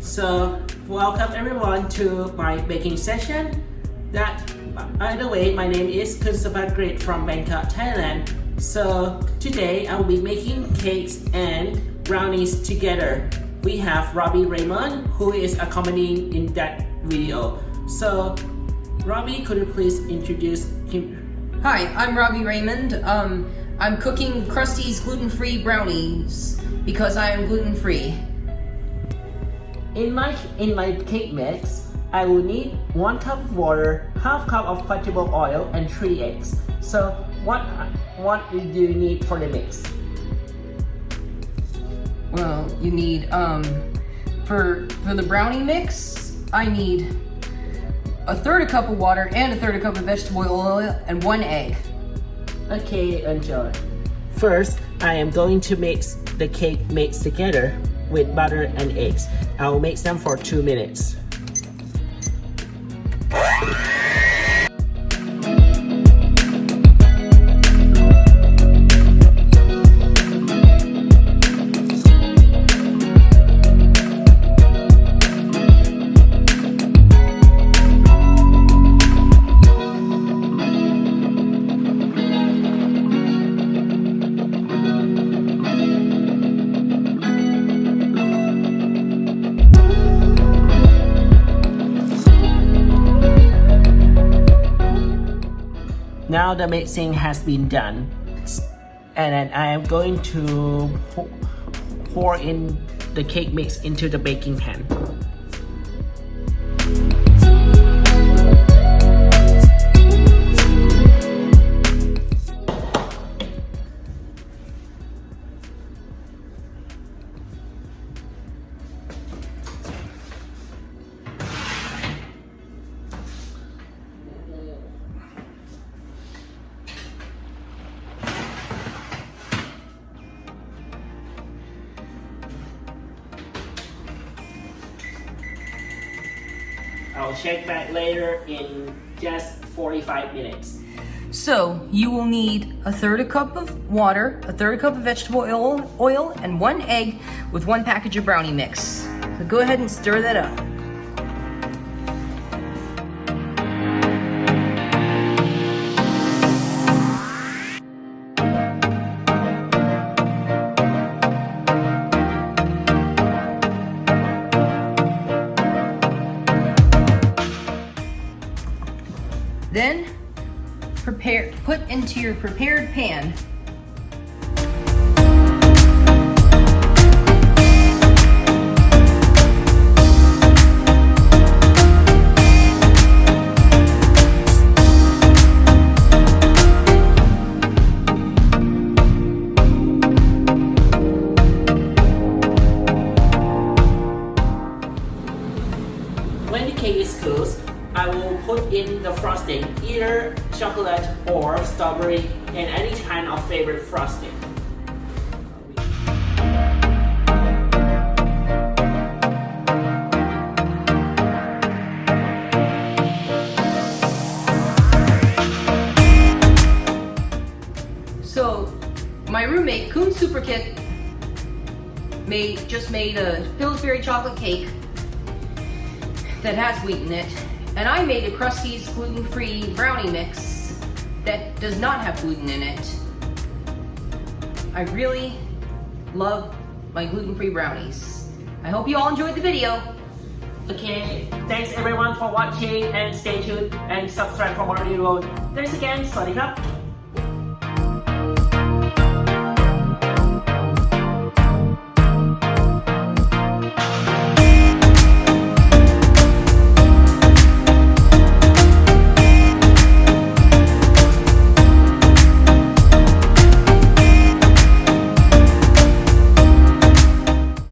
So welcome everyone to my baking session. That, by the way, my name is Kunsabat Grit from Bangkok, Thailand. So today I will be making cakes and brownies together. We have Robbie Raymond who is accompanying in that video. So Robbie, could you please introduce him? Hi, I'm Robbie Raymond. Um, I'm cooking Krusteaz gluten-free brownies because I am gluten-free. In my in my cake mix, I will need one cup of water, half cup of vegetable oil, and three eggs. So what what do you need for the mix? Well, you need, um, for, for the brownie mix, I need a third a cup of water and a third a cup of vegetable oil and one egg. Okay, enjoy. First, I am going to mix the cake mix together with butter and eggs. I will mix them for two minutes. Now the mixing has been done and then I am going to pour- in the cake mix into the baking pan. I'll check back later in just 45 minutes. So, you will need a third a cup of water, a third a cup of vegetable oil, oil and one egg with one package of brownie mix. So go ahead and stir that up. Prepare put into your prepared pan. When the cake is cooled, I will put in the frosting, either chocolate or strawberry and any kind of favorite frosting. So, my roommate, Kun Superkit, made just made a Pillsbury chocolate cake that has wheat in it, and I made a Krusteaz gluten-free brownie mix that does not have gluten in it. I really love my gluten-free brownies. I hope you all enjoyed the video. Okay, thanks everyone for watching and stay tuned and subscribe for more videos. Thanks again, Sonic up.